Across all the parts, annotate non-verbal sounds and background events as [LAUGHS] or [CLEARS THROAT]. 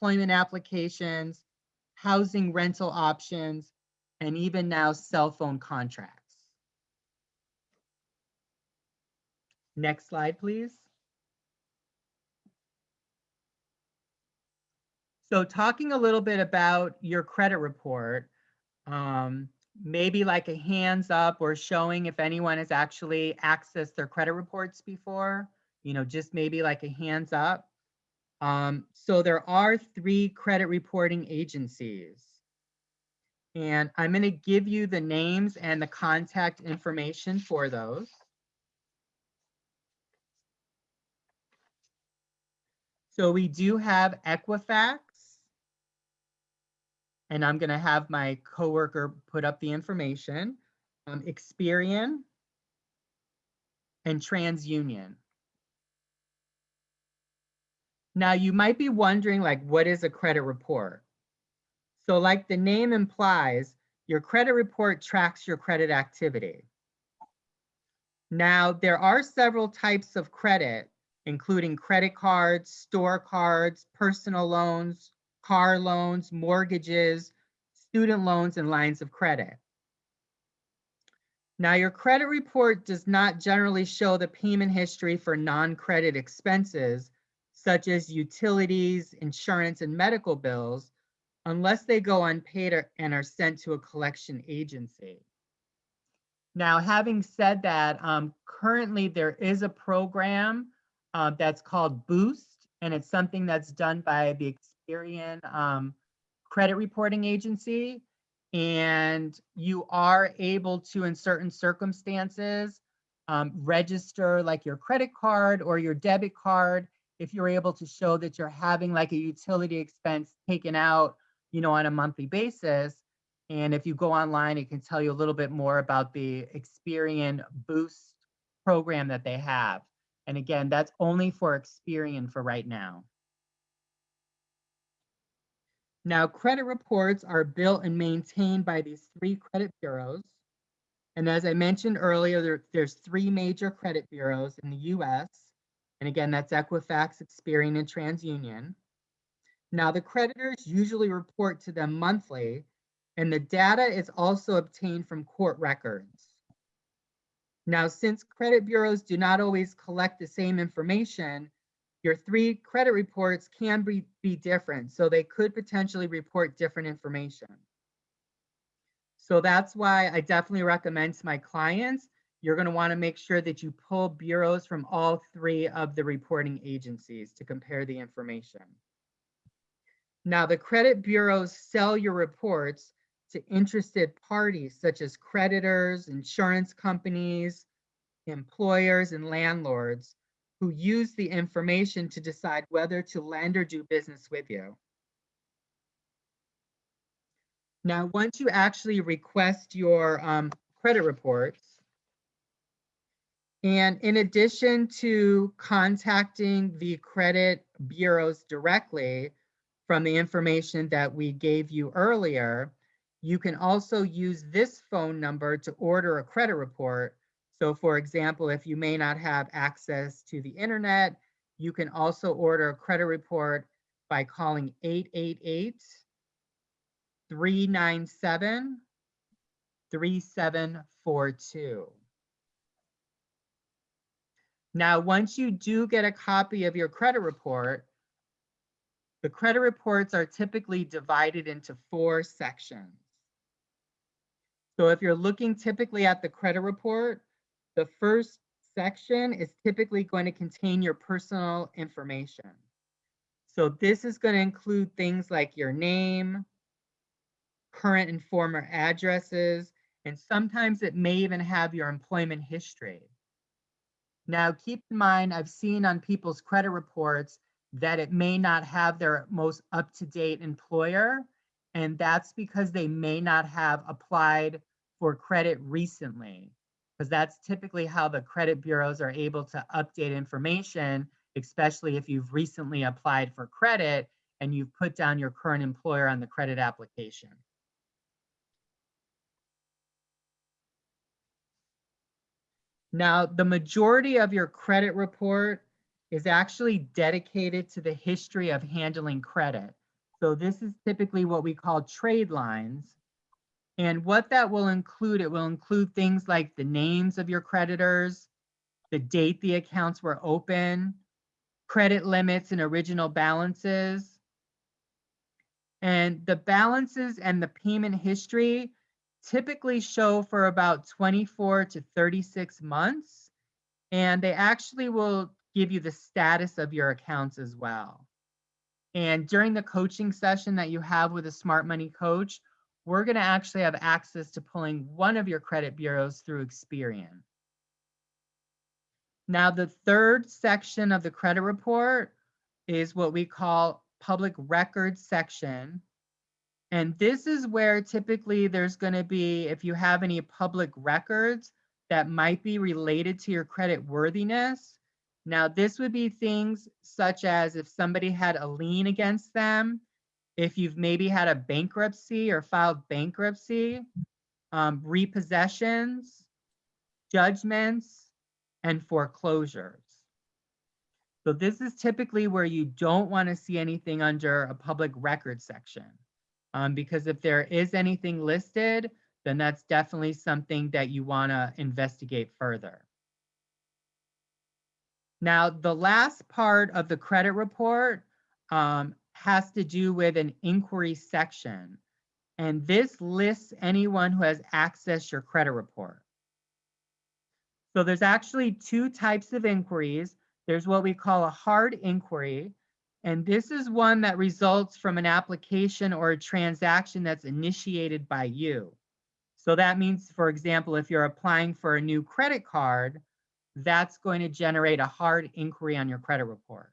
employment applications, housing rental options, and even now cell phone contracts. Next slide, please. So talking a little bit about your credit report, um, maybe like a hands up or showing if anyone has actually accessed their credit reports before, you know, just maybe like a hands up. Um, so there are three credit reporting agencies. And I'm going to give you the names and the contact information for those. So we do have Equifax. And I'm going to have my coworker put up the information. Um, Experian and TransUnion. Now you might be wondering like, what is a credit report? So like the name implies, your credit report tracks your credit activity. Now there are several types of credit, including credit cards, store cards, personal loans, car loans, mortgages, student loans, and lines of credit. Now, your credit report does not generally show the payment history for non-credit expenses, such as utilities, insurance, and medical bills, unless they go unpaid or, and are sent to a collection agency. Now, having said that, um, currently there is a program uh, that's called Boost, and it's something that's done by the Experian um, credit reporting agency. And you are able to, in certain circumstances, um, register like your credit card or your debit card if you're able to show that you're having like a utility expense taken out, you know, on a monthly basis. And if you go online, it can tell you a little bit more about the Experian Boost program that they have. And again, that's only for Experian for right now. Now, credit reports are built and maintained by these three credit bureaus. And as I mentioned earlier, there, there's three major credit bureaus in the US. And again, that's Equifax, Experian, and TransUnion. Now, the creditors usually report to them monthly, and the data is also obtained from court records. Now, since credit bureaus do not always collect the same information, your three credit reports can be, be different. So they could potentially report different information. So that's why I definitely recommend to my clients, you're going to want to make sure that you pull bureaus from all three of the reporting agencies to compare the information. Now, the credit bureaus sell your reports to interested parties such as creditors, insurance companies, employers, and landlords who use the information to decide whether to lend or do business with you. Now, once you actually request your um, credit reports, and in addition to contacting the credit bureaus directly from the information that we gave you earlier, you can also use this phone number to order a credit report so for example, if you may not have access to the internet, you can also order a credit report by calling 888 397 3742. Now, once you do get a copy of your credit report, the credit reports are typically divided into four sections. So if you're looking typically at the credit report, the first section is typically going to contain your personal information. So this is going to include things like your name, current and former addresses, and sometimes it may even have your employment history. Now, keep in mind, I've seen on people's credit reports that it may not have their most up-to-date employer, and that's because they may not have applied for credit recently because that's typically how the credit bureaus are able to update information, especially if you've recently applied for credit and you've put down your current employer on the credit application. Now, the majority of your credit report is actually dedicated to the history of handling credit. So this is typically what we call trade lines. And what that will include, it will include things like the names of your creditors, the date the accounts were open, credit limits and original balances. And the balances and the payment history typically show for about 24 to 36 months. And they actually will give you the status of your accounts as well. And during the coaching session that you have with a smart money coach, we're going to actually have access to pulling one of your credit bureaus through Experian. Now, the third section of the credit report is what we call public records section. And this is where typically there's going to be, if you have any public records that might be related to your credit worthiness. Now, this would be things such as if somebody had a lien against them, if you've maybe had a bankruptcy or filed bankruptcy, um, repossessions, judgments, and foreclosures. So this is typically where you don't want to see anything under a public record section. Um, because if there is anything listed, then that's definitely something that you want to investigate further. Now, the last part of the credit report um, has to do with an inquiry section. And this lists anyone who has accessed your credit report. So there's actually two types of inquiries. There's what we call a hard inquiry, and this is one that results from an application or a transaction that's initiated by you. So that means, for example, if you're applying for a new credit card, that's going to generate a hard inquiry on your credit report.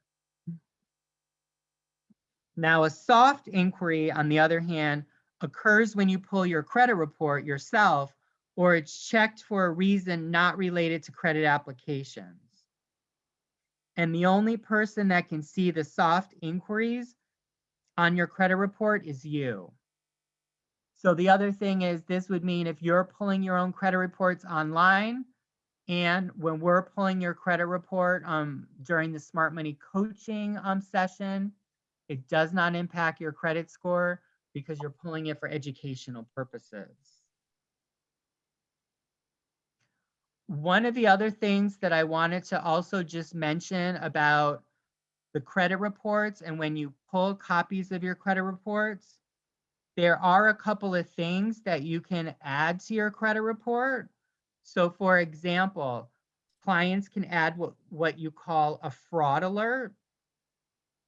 Now, a soft inquiry, on the other hand, occurs when you pull your credit report yourself or it's checked for a reason not related to credit applications. And the only person that can see the soft inquiries on your credit report is you. So the other thing is this would mean if you're pulling your own credit reports online and when we're pulling your credit report um, during the smart money coaching um, session, it does not impact your credit score because you're pulling it for educational purposes. One of the other things that I wanted to also just mention about the credit reports and when you pull copies of your credit reports, there are a couple of things that you can add to your credit report. So for example, clients can add what, what you call a fraud alert.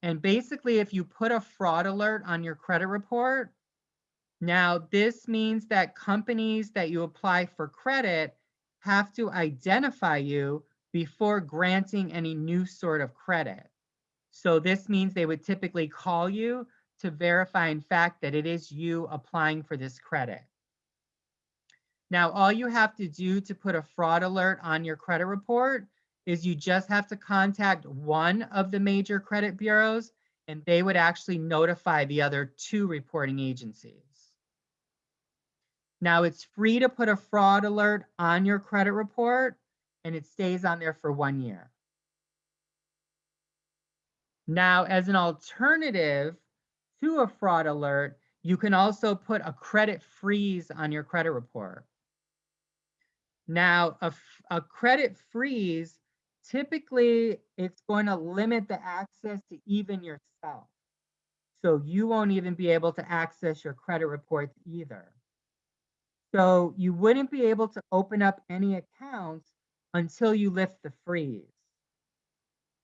And basically, if you put a fraud alert on your credit report, now this means that companies that you apply for credit have to identify you before granting any new sort of credit. So this means they would typically call you to verify in fact that it is you applying for this credit. Now, all you have to do to put a fraud alert on your credit report is you just have to contact one of the major credit bureaus and they would actually notify the other two reporting agencies. Now it's free to put a fraud alert on your credit report and it stays on there for one year. Now, as an alternative to a fraud alert, you can also put a credit freeze on your credit report. Now, a, a credit freeze, typically it's going to limit the access to even yourself. So you won't even be able to access your credit reports either. So you wouldn't be able to open up any accounts until you lift the freeze.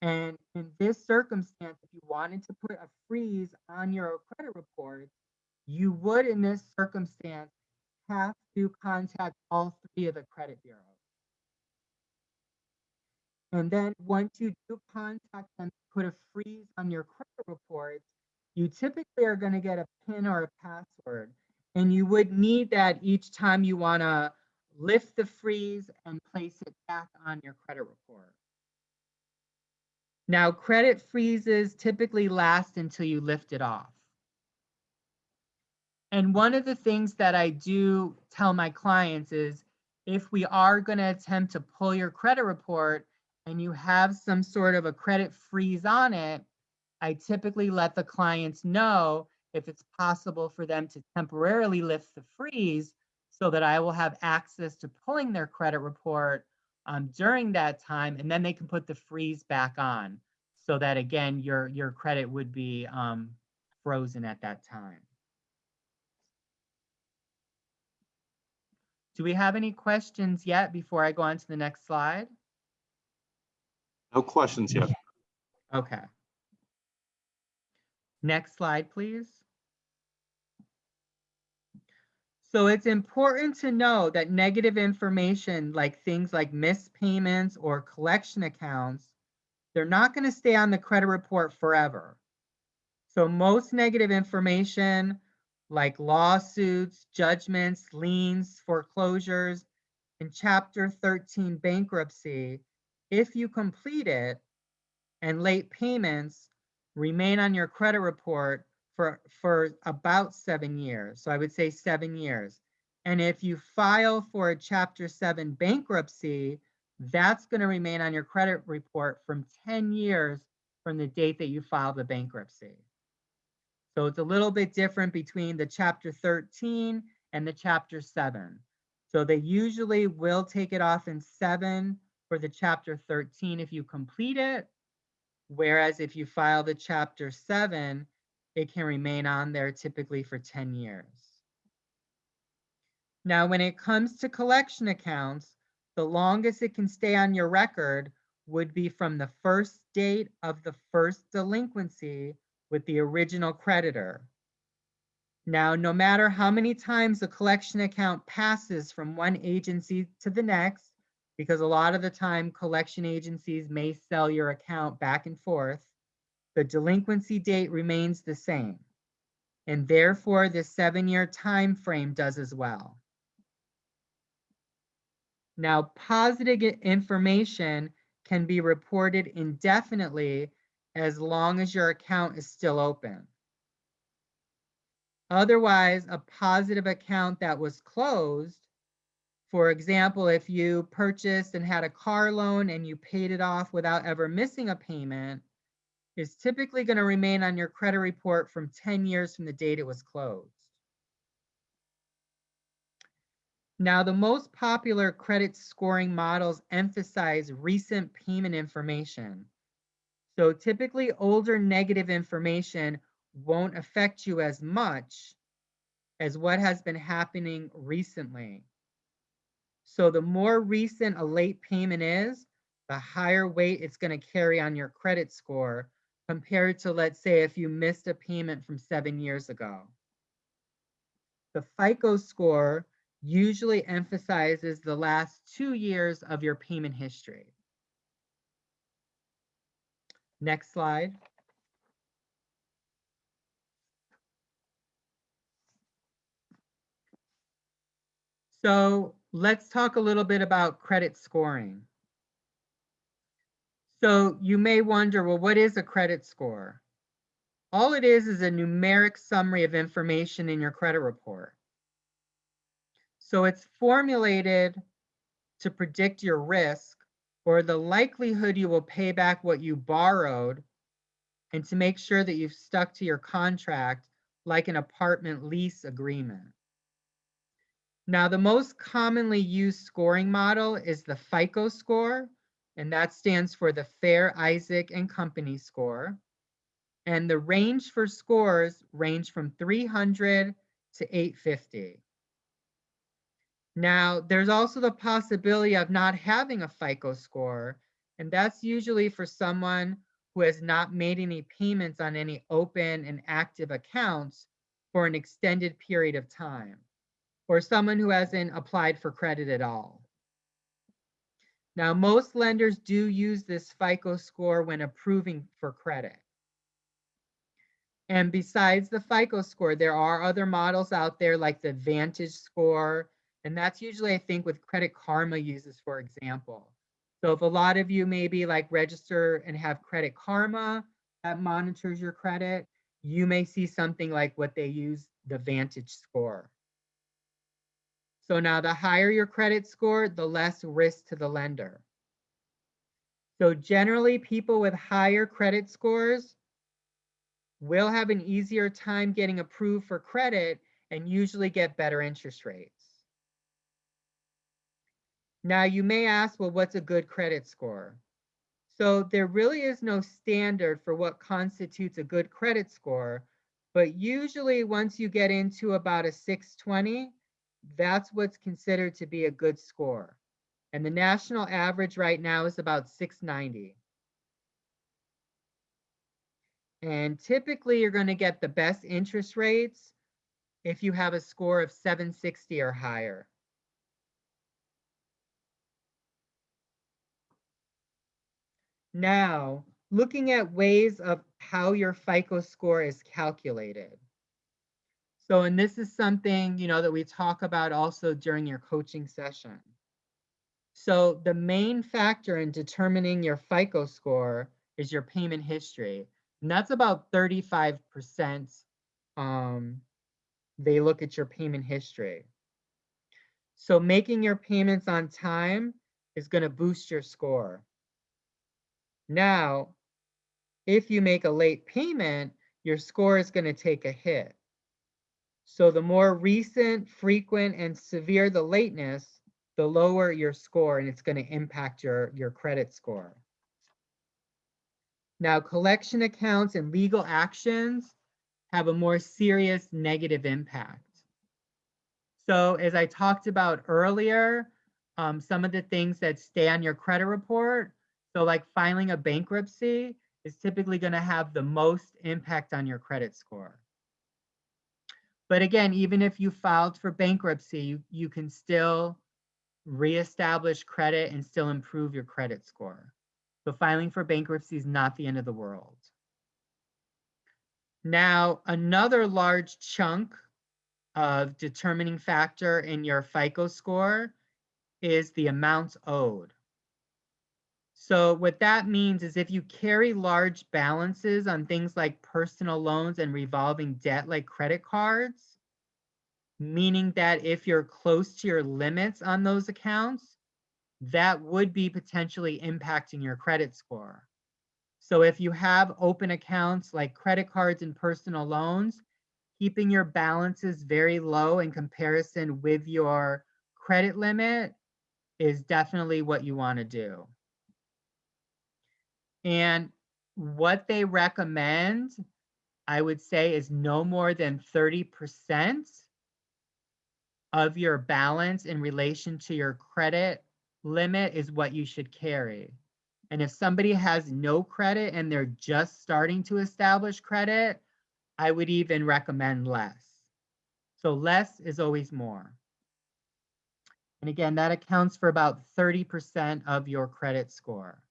And in this circumstance, if you wanted to put a freeze on your credit report, you would, in this circumstance, have to contact all three of the credit bureaus. And then once you do contact them, put a freeze on your credit reports, you typically are going to get a PIN or a password. And you would need that each time you want to lift the freeze and place it back on your credit report. Now, credit freezes typically last until you lift it off. And one of the things that I do tell my clients is if we are going to attempt to pull your credit report and you have some sort of a credit freeze on it, I typically let the clients know if it's possible for them to temporarily lift the freeze so that I will have access to pulling their credit report um, during that time, and then they can put the freeze back on so that again, your, your credit would be um, frozen at that time. Do we have any questions yet before I go on to the next slide? No questions yet. Okay. Next slide, please. So it's important to know that negative information like things like missed payments or collection accounts, they're not going to stay on the credit report forever. So most negative information like lawsuits, judgments, liens, foreclosures, and Chapter 13 bankruptcy, if you complete it and late payments remain on your credit report for, for about seven years. So I would say seven years. And if you file for a Chapter 7 bankruptcy, that's going to remain on your credit report from 10 years from the date that you filed the bankruptcy. So it's a little bit different between the Chapter 13 and the Chapter 7. So they usually will take it off in seven for the Chapter 13 if you complete it. Whereas if you file the Chapter 7, it can remain on there typically for 10 years. Now, when it comes to collection accounts, the longest it can stay on your record would be from the first date of the first delinquency with the original creditor. Now, no matter how many times a collection account passes from one agency to the next, because a lot of the time collection agencies may sell your account back and forth, the delinquency date remains the same. And therefore, the seven-year time frame does as well. Now, positive information can be reported indefinitely as long as your account is still open. Otherwise, a positive account that was closed, for example, if you purchased and had a car loan and you paid it off without ever missing a payment, is typically going to remain on your credit report from 10 years from the date it was closed. Now, the most popular credit scoring models emphasize recent payment information. So typically older negative information won't affect you as much as what has been happening recently. So the more recent a late payment is, the higher weight it's going to carry on your credit score compared to, let's say, if you missed a payment from seven years ago. The FICO score usually emphasizes the last two years of your payment history. Next slide. So let's talk a little bit about credit scoring. So you may wonder, well, what is a credit score? All it is is a numeric summary of information in your credit report. So it's formulated to predict your risk or the likelihood you will pay back what you borrowed and to make sure that you've stuck to your contract like an apartment lease agreement. Now, the most commonly used scoring model is the FICO score, and that stands for the Fair Isaac and Company score. And the range for scores range from 300 to 850. Now, there's also the possibility of not having a FICO score, and that's usually for someone who has not made any payments on any open and active accounts for an extended period of time, or someone who hasn't applied for credit at all. Now, most lenders do use this FICO score when approving for credit. And besides the FICO score, there are other models out there like the Vantage score. And that's usually, I think, with Credit Karma uses, for example. So if a lot of you maybe like register and have Credit Karma that monitors your credit, you may see something like what they use, the Vantage score. So now the higher your credit score, the less risk to the lender. So generally people with higher credit scores will have an easier time getting approved for credit and usually get better interest rates. Now, you may ask, well, what's a good credit score? So there really is no standard for what constitutes a good credit score, but usually once you get into about a 620, that's what's considered to be a good score. And the national average right now is about 690. And typically you're going to get the best interest rates if you have a score of 760 or higher. Now, looking at ways of how your FICO score is calculated. So, and this is something, you know, that we talk about also during your coaching session. So the main factor in determining your FICO score is your payment history. And that's about 35%. Um, they look at your payment history. So making your payments on time is going to boost your score. Now, if you make a late payment, your score is going to take a hit. So the more recent, frequent, and severe the lateness, the lower your score and it's going to impact your, your credit score. Now, collection accounts and legal actions have a more serious negative impact. So as I talked about earlier, um, some of the things that stay on your credit report, so like filing a bankruptcy is typically going to have the most impact on your credit score. But again, even if you filed for bankruptcy, you, you can still reestablish credit and still improve your credit score. So filing for bankruptcy is not the end of the world. Now, another large chunk of determining factor in your FICO score is the amounts owed. So what that means is if you carry large balances on things like personal loans and revolving debt like credit cards, meaning that if you're close to your limits on those accounts, that would be potentially impacting your credit score. So if you have open accounts like credit cards and personal loans, keeping your balances very low in comparison with your credit limit is definitely what you want to do. And what they recommend, I would say, is no more than 30% of your balance in relation to your credit limit is what you should carry. And if somebody has no credit and they're just starting to establish credit, I would even recommend less. So less is always more. And again, that accounts for about 30% of your credit score.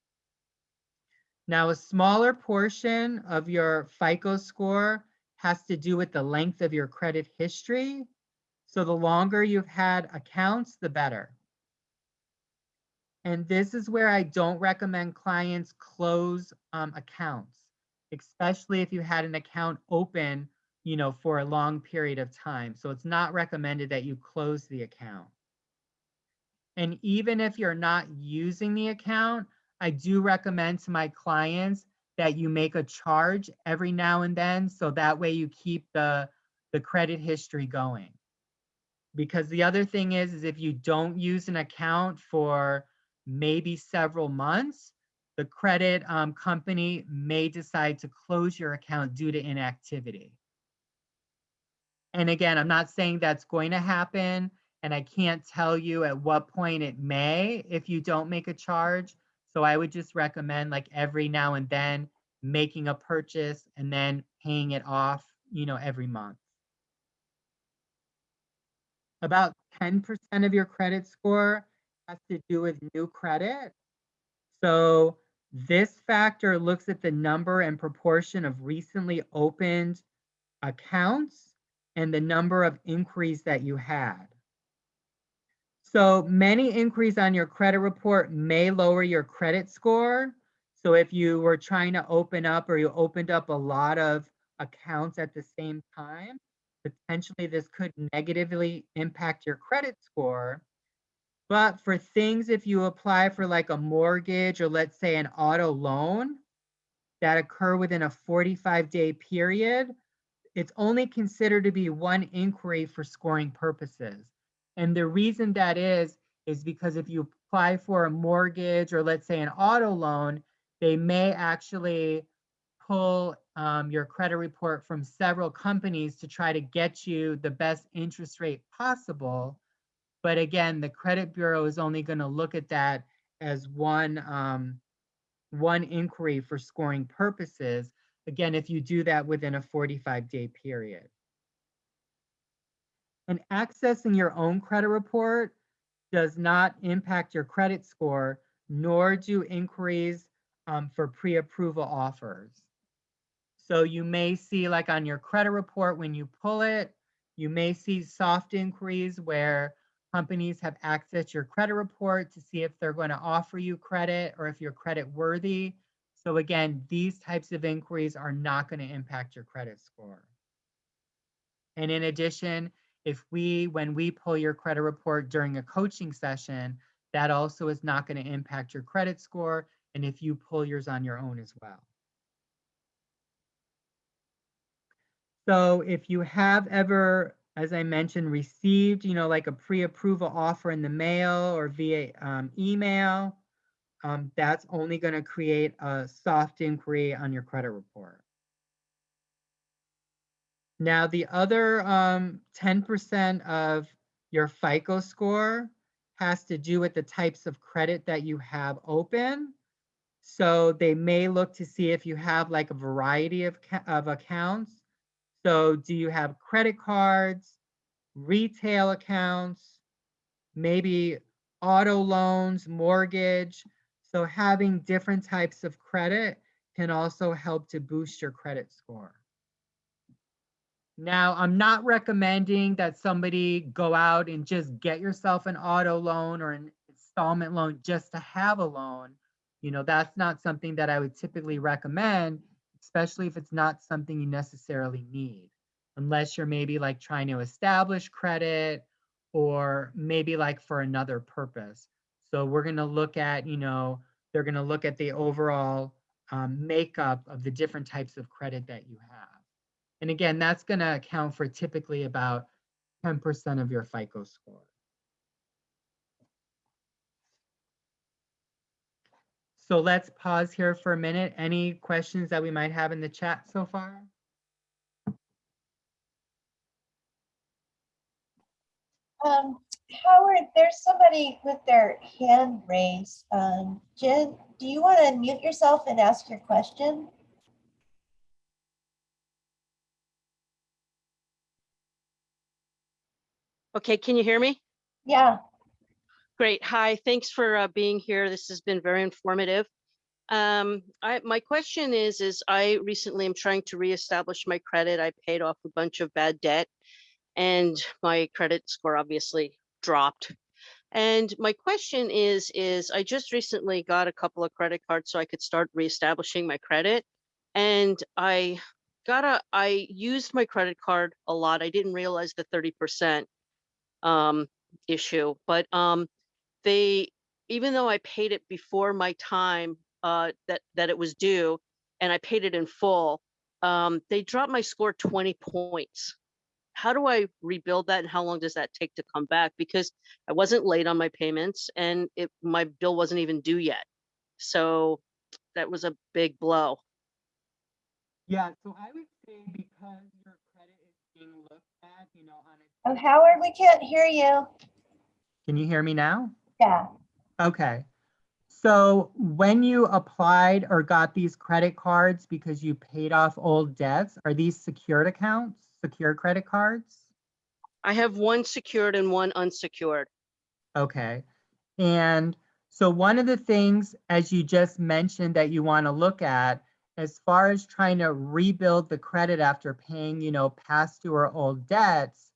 Now, a smaller portion of your FICO score has to do with the length of your credit history so the longer you've had accounts, the better. And this is where I don't recommend clients close um, accounts, especially if you had an account open, you know, for a long period of time. So it's not recommended that you close the account. And even if you're not using the account, I do recommend to my clients that you make a charge every now and then so that way you keep the the credit history going. Because the other thing is is if you don't use an account for maybe several months the credit um, company may decide to close your account due to inactivity. And again i'm not saying that's going to happen and i can't tell you at what point it may if you don't make a charge so i would just recommend like every now and then making a purchase and then paying it off you know every month about 10% of your credit score has to do with new credit. So this factor looks at the number and proportion of recently opened accounts and the number of inquiries that you had. So many inquiries on your credit report may lower your credit score. So if you were trying to open up or you opened up a lot of accounts at the same time, potentially this could negatively impact your credit score. But for things, if you apply for like a mortgage or let's say an auto loan, that occur within a 45 day period, it's only considered to be one inquiry for scoring purposes. And the reason that is, is because if you apply for a mortgage or let's say an auto loan, they may actually pull um, your credit report from several companies to try to get you the best interest rate possible. But again, the credit bureau is only going to look at that as one um, one inquiry for scoring purposes. Again, if you do that within a 45 day period. And accessing your own credit report does not impact your credit score, nor do inquiries um, for pre-approval offers. So you may see like on your credit report, when you pull it, you may see soft inquiries where companies have accessed your credit report to see if they're going to offer you credit or if you're credit worthy. So again, these types of inquiries are not going to impact your credit score. And in addition, if we, when we pull your credit report during a coaching session, that also is not going to impact your credit score. And if you pull yours on your own as well. So if you have ever, as I mentioned, received, you know, like a pre-approval offer in the mail or via um, email, um, that's only going to create a soft inquiry on your credit report. Now, the other 10% um, of your FICO score has to do with the types of credit that you have open. So they may look to see if you have like a variety of, of accounts. So do you have credit cards, retail accounts, maybe auto loans, mortgage? So having different types of credit can also help to boost your credit score. Now, I'm not recommending that somebody go out and just get yourself an auto loan or an installment loan just to have a loan. You know, that's not something that I would typically recommend, especially if it's not something you necessarily need, unless you're maybe like trying to establish credit or maybe like for another purpose. So we're going to look at, you know, they're going to look at the overall um, makeup of the different types of credit that you have. And again, that's going to account for typically about 10% of your FICO score. So let's pause here for a minute. Any questions that we might have in the chat so far? Um, Howard, there's somebody with their hand raised. Um, Jen, do you want to unmute yourself and ask your question? Okay, can you hear me? Yeah, Great. Hi, thanks for uh, being here. This has been very informative. Um, I, my question is, is I recently am trying to reestablish my credit. I paid off a bunch of bad debt and my credit score obviously dropped. And my question is, is I just recently got a couple of credit cards so I could start reestablishing my credit. And I got a, I used my credit card a lot. I didn't realize the 30% um, issue, but um, they, even though I paid it before my time uh, that, that it was due, and I paid it in full, um, they dropped my score 20 points. How do I rebuild that and how long does that take to come back? Because I wasn't late on my payments and it, my bill wasn't even due yet. So that was a big blow. Yeah, so I would say because your credit is being looked at, you know, on a. oh, Howard, we can't hear you. Can you hear me now? Yeah, Okay. So when you applied or got these credit cards because you paid off old debts, are these secured accounts, secure credit cards? I have one secured and one unsecured. Okay. And so one of the things, as you just mentioned, that you want to look at as far as trying to rebuild the credit after paying, you know, past due or old debts,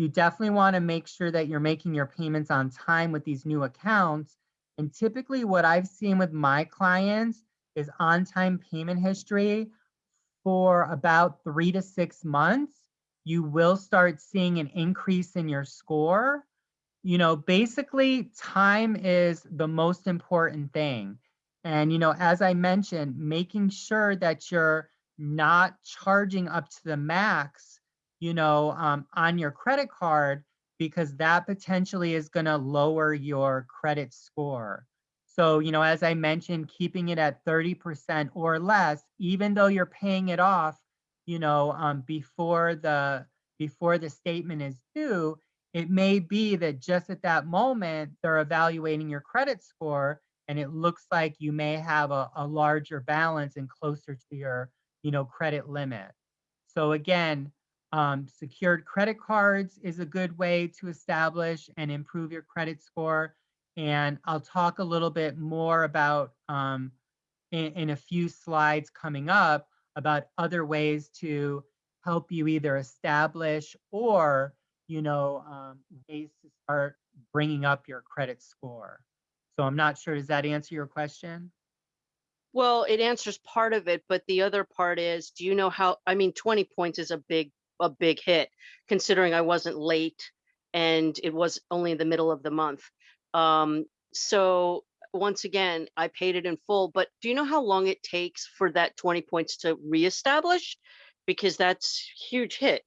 you definitely want to make sure that you're making your payments on time with these new accounts. And typically what I've seen with my clients is on-time payment history for about three to six months. You will start seeing an increase in your score. You know, basically time is the most important thing. And, you know, as I mentioned, making sure that you're not charging up to the max, you know, um, on your credit card, because that potentially is going to lower your credit score. So, you know, as I mentioned, keeping it at 30% or less, even though you're paying it off, you know, um, before the before the statement is due, it may be that just at that moment they're evaluating your credit score and it looks like you may have a, a larger balance and closer to your, you know, credit limit. So again, um, secured credit cards is a good way to establish and improve your credit score. And I'll talk a little bit more about um, in, in a few slides coming up about other ways to help you either establish or, you know, um, ways to start bringing up your credit score. So I'm not sure, does that answer your question? Well, it answers part of it, but the other part is, do you know how, I mean, 20 points is a big, a big hit, considering I wasn't late and it was only the middle of the month. Um, so once again, I paid it in full, but do you know how long it takes for that 20 points to reestablish? Because that's huge hit.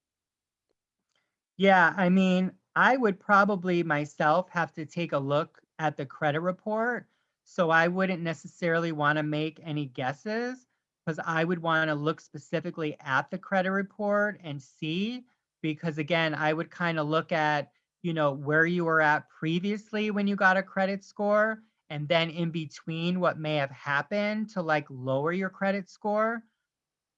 Yeah, I mean, I would probably myself have to take a look at the credit report. So I wouldn't necessarily want to make any guesses because I would want to look specifically at the credit report and see. Because again, I would kind of look at, you know, where you were at previously when you got a credit score and then in between what may have happened to like lower your credit score.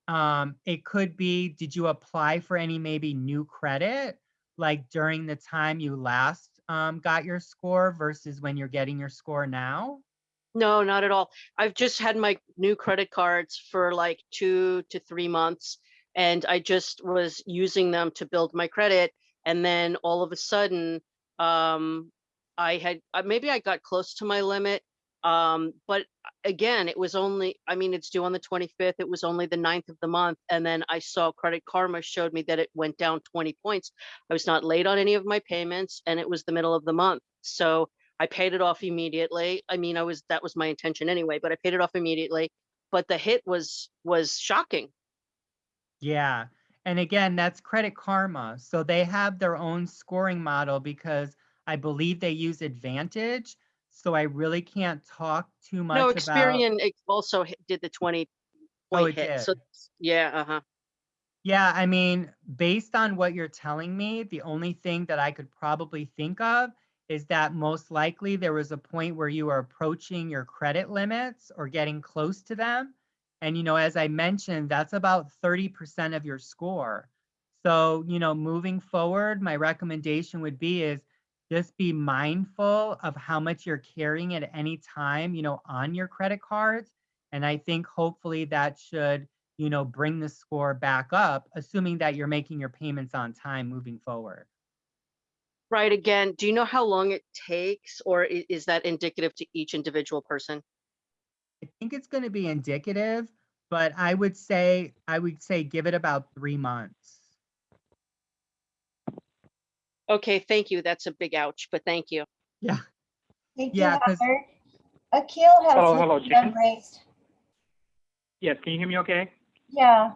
Um, it could be, did you apply for any maybe new credit? like during the time you last um, got your score versus when you're getting your score now? No, not at all. I've just had my new credit cards for like two to three months, and I just was using them to build my credit. And then all of a sudden, um, I had uh, maybe I got close to my limit. Um, but again, it was only, I mean, it's due on the 25th. It was only the 9th of the month. And then I saw Credit Karma showed me that it went down 20 points. I was not late on any of my payments and it was the middle of the month. So I paid it off immediately. I mean, I was, that was my intention anyway, but I paid it off immediately. But the hit was, was shocking. Yeah. And again, that's Credit Karma. So they have their own scoring model because I believe they use Advantage. So I really can't talk too much No. Experian ex- also did the 20 Oh, point it hit. So did. yeah, uh-huh. Yeah, I mean, based on what you're telling me, the only thing that I could probably think of is that most likely there was a point where you were approaching your credit limits or getting close to them. And, you know, as I mentioned, that's about 30% of your score. So, you know, moving forward, my recommendation would be is just be mindful of how much you're carrying at any time, you know, on your credit cards. And I think hopefully that should you know, bring the score back up, assuming that you're making your payments on time moving forward. Right, again, do you know how long it takes or is that indicative to each individual person? I think it's going to be indicative, but I would say I would say give it about three months. Okay, thank you. That's a big ouch, but thank you. Yeah. Thank you, Yeah, 'cause- Howard. Akil has Hello, hello, hand raised. Yes, can you hear me okay? Yeah,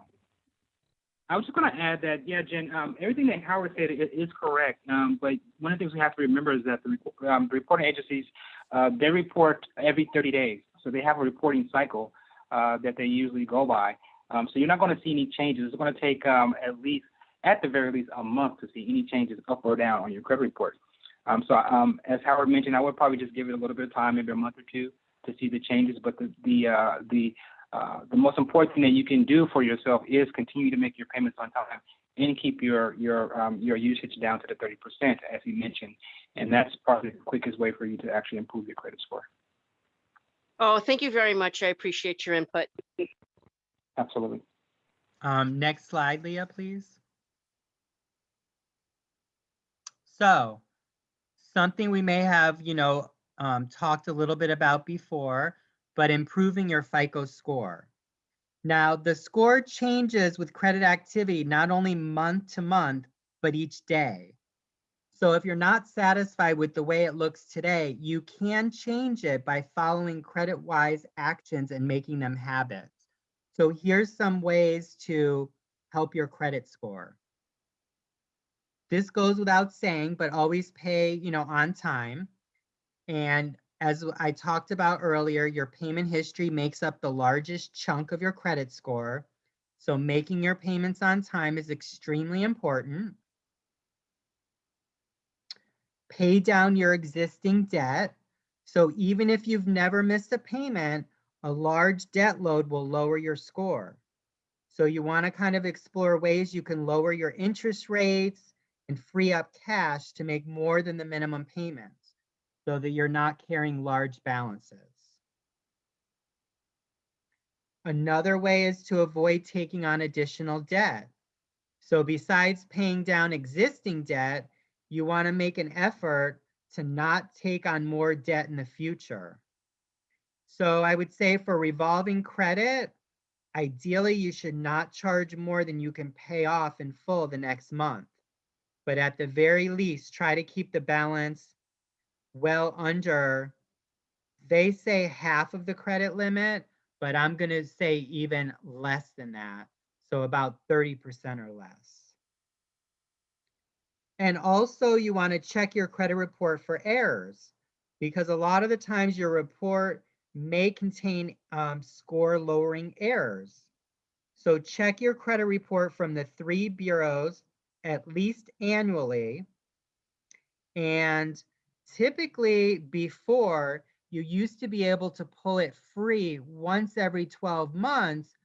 I was just gonna add that, yeah, Jen, um, everything that Howard said i- is correct. Um, but one of the things we have to remember is that the, um, reporting agencies, uh, they report every thirty days. So they have a reporting cycle, uh, that they usually go by. Um, so you're not gonna see any changes. It's gonna take, um, at least, at the very least, a month to see any changes up or down on your credit report. Um, so, as Howard mentioned, I would probably just give it a little bit of time, maybe a month or two to see the changes. But the, the, uh, the, uh, the most important thing that you can do for yourself is continue to make your payments on time and keep your your um, your usage down to the 30%, as you mentioned. And that's probably the quickest way for you to actually improve your credit score. Oh, thank you very much. I appreciate your input. Absolutely. Um, next slide, Leah, please. So, something we may have, you know, um, talked a little bit about before, but improving your FICO score. Now, the score changes with credit activity not only month to month, but each day. So if you're not satisfied with the way it looks today, you can change it by following credit-wise actions and making them habits. So here's some ways to help your credit score. This goes without saying, but always pay, you know, on time. And as I talked about earlier, your payment history makes up the largest chunk of your credit score. So making your payments on time is extremely important. Pay down your existing debt. So even if you've never missed a payment, a large debt load will lower your score. So you want to kind of explore ways you can lower your interest rates and free up cash to make more than the minimum payments so that you're not carrying large balances. Another way is to avoid taking on additional debt. So besides paying down existing debt, you want to make an effort to not take on more debt in the future. So I would say for revolving credit, ideally you should not charge more than you can pay off in full the next month. But at the very least, try to keep the balance well under, they say half of the credit limit, but I'm going to say even less than that. So about 30% or less. And also you want to check your credit report for errors because a lot of the times your report may contain um, score lowering errors. So check your credit report from the three bureaus at least annually. And typically before you used to be able to pull it free once every 12 months,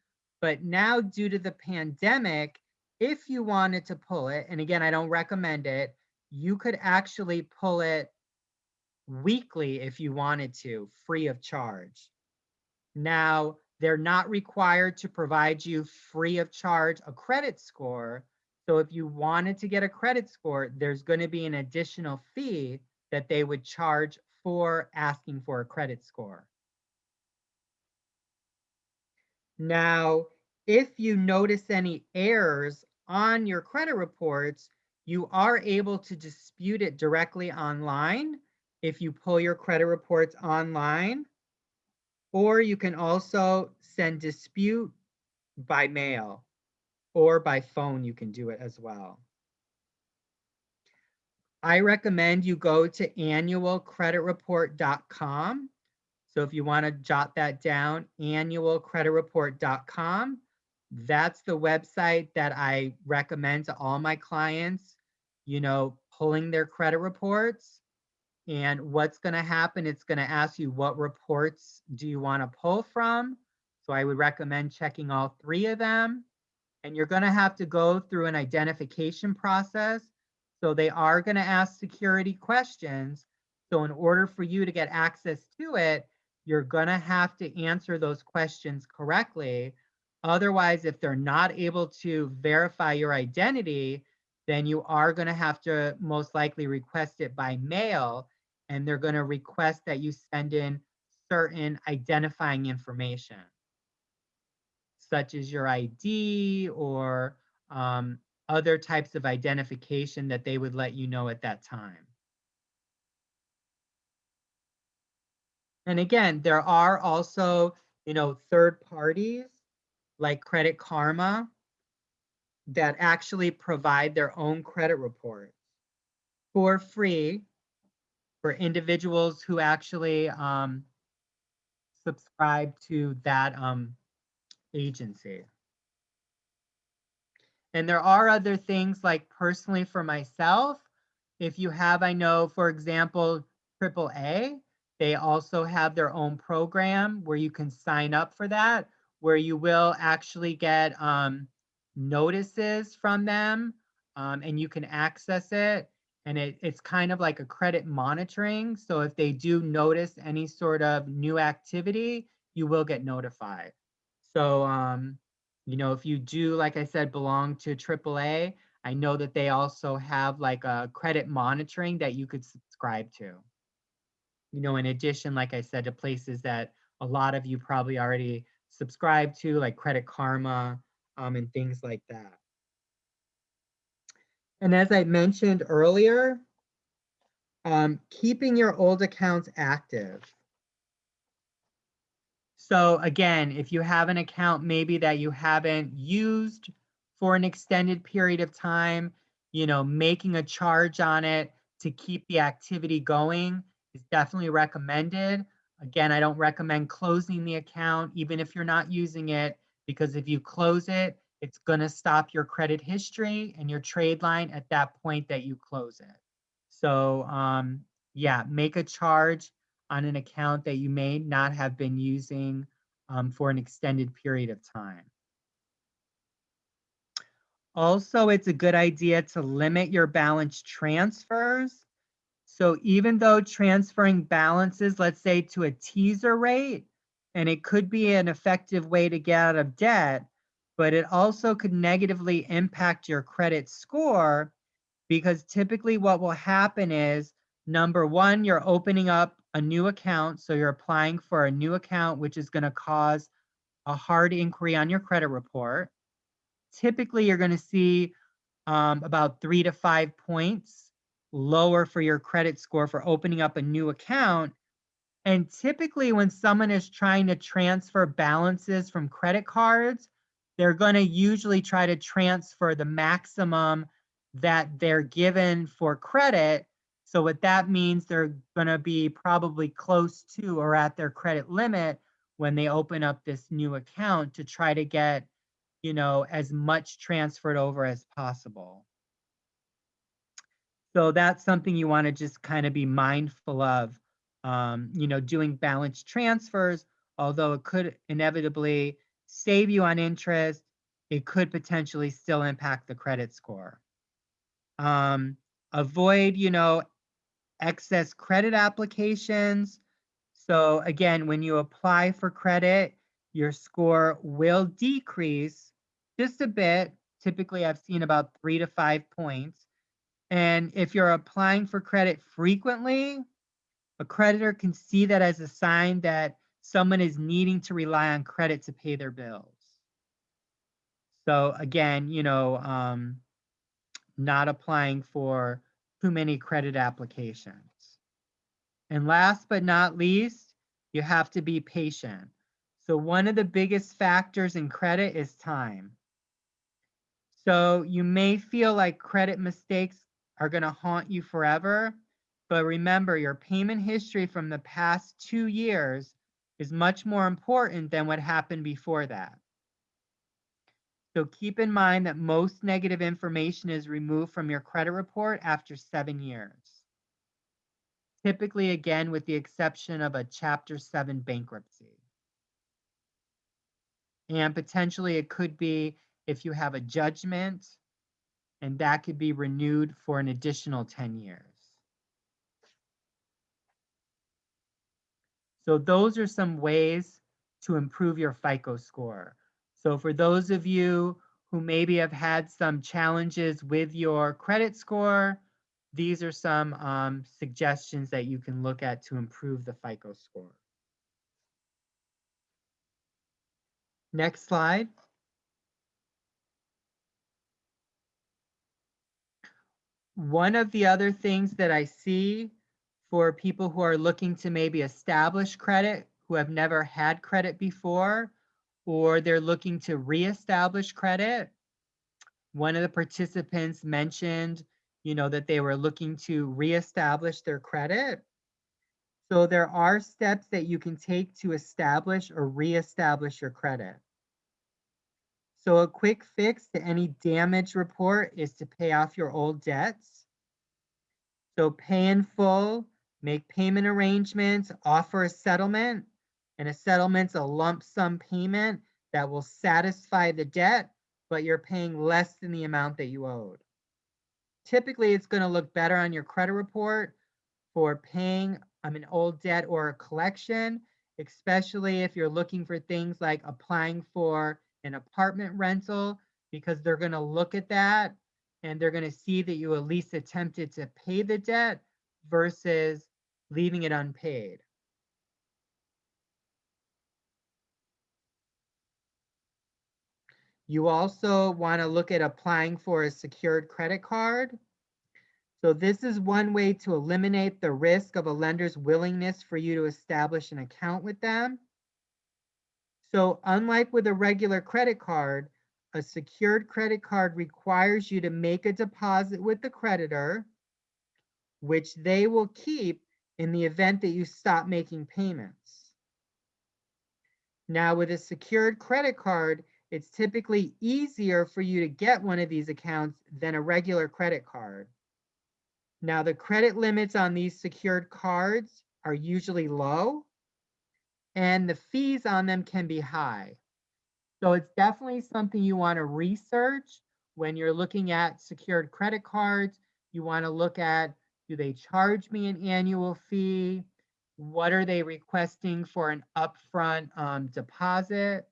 but now due to the pandemic, if you wanted to pull it, and again, I don't recommend it, you could actually pull it weekly if you wanted to, free of charge. Now, they're not required to provide you free of charge a credit score. So if you wanted to get a credit score, there's going to be an additional fee that they would charge for asking for a credit score. Now, if you notice any errors on your credit reports, you are able to dispute it directly online if you pull your credit reports online, or you can also send dispute by mail or by phone, you can do it as well. I recommend you go to annualcreditreport.com. So if you want to jot that down, annualcreditreport.com. That's the website that I recommend to all my clients, you know, pulling their credit reports. And what's going to happen, it's going to ask you what reports do you want to pull from. So I would recommend checking all three of them. And you're going to have to go through an identification process so they are going to ask security questions. So in order for you to get access to it, you're going to have to answer those questions correctly. Otherwise, if they're not able to verify your identity, then you are going to have to most likely request it by mail. And they're going to request that you send in certain identifying information, such as your ID or um, other types of identification that they would let you know at that time. And again, there are also, you know, third parties like Credit Karma that actually provide their own credit reports for free for individuals who actually um, subscribe to that um, agency. And there are other things like personally for myself, if you have, I know, for example, AAA, they also have their own program where you can sign up for that, where you will actually get um, notices from them um, and you can access it. And it, it's kind of like a credit monitoring. So if they do notice any sort of new activity, you will get notified. So um, you know, if you do, like I said, belong to AAA, I know that they also have like a credit monitoring that you could subscribe to. You know, in addition, like I said, to places that a lot of you probably already subscribe to, like Credit Karma um, and things like that. And as I mentioned earlier, Um, keeping your old accounts active. So again, if you have an account maybe that you haven't used for an extended period of time, you know, making a charge on it to keep the activity going is definitely recommended. Again, I don't recommend closing the account even if you're not using it because if you close it, it's going to stop your credit history and your trade line at that point that you close it. So um, yeah, make a charge on an account that you may not have been using um, for an extended period of time. Also, it's a good idea to limit your balance transfers. So even though transferring balances, let's say to a teaser rate, and it could be an effective way to get out of debt, but it also could negatively impact your credit score because typically what will happen is number one, you're opening up a new account. So you're applying for a new account, which is going to cause a hard inquiry on your credit report. Typically, you're going to see um, about three to five points lower for your credit score for opening up a new account. And typically, when someone is trying to transfer balances from credit cards, they're going to usually try to transfer the maximum that they're given for credit. So what that means, they're going to be probably close to or at their credit limit when they open up this new account to try to get, you know, as much transferred over as possible. So that's something you want to just kind of be mindful of, um, you know, doing balance transfers, although it could inevitably save you on interest, it could potentially still impact the credit score. Um, avoid, you know, excess credit applications. So again, when you apply for credit, your score will decrease just a bit. Typically, I've seen about three to five points. And if you're applying for credit frequently, a creditor can see that as a sign that someone is needing to rely on credit to pay their bills. So again, you know, um, not applying for too many credit applications. And last but not least, you have to be patient. So one of the biggest factors in credit is time. So you may feel like credit mistakes are going to haunt you forever, but remember your payment history from the past two years is much more important than what happened before that. So keep in mind that most negative information is removed from your credit report after seven years. Typically, again, with the exception of a Chapter 7 bankruptcy. And potentially it could be if you have a judgment, and that could be renewed for an additional 10 years. So those are some ways to improve your FICO score. So for those of you who maybe have had some challenges with your credit score, these are some um, suggestions that you can look at to improve the FICO score. Next slide. One of the other things that I see for people who are looking to maybe establish credit, who have never had credit before, or they're looking to reestablish credit. One of the participants mentioned, you know, that they were looking to reestablish their credit. So there are steps that you can take to establish or reestablish your credit. So a quick fix to any damage report is to pay off your old debts. So pay in full, make payment arrangements, offer a settlement, and a settlement's a lump sum payment that will satisfy the debt, but you're paying less than the amount that you owed. Typically, it's going to look better on your credit report for paying um, an old debt or a collection, especially if you're looking for things like applying for an apartment rental, because they're going to look at that and they're going to see that you at least attempted to pay the debt versus leaving it unpaid. You also want to look at applying for a secured credit card. So this is one way to eliminate the risk of a lender's willingness for you to establish an account with them. So unlike with a regular credit card, a secured credit card requires you to make a deposit with the creditor, which they will keep in the event that you stop making payments. Now, with a secured credit card, it's typically easier for you to get one of these accounts than a regular credit card. Now, the credit limits on these secured cards are usually low, and the fees on them can be high. So it's definitely something you want to research when you're looking at secured credit cards. You want to look at do they charge me an annual fee? What are they requesting for an upfront um, deposit?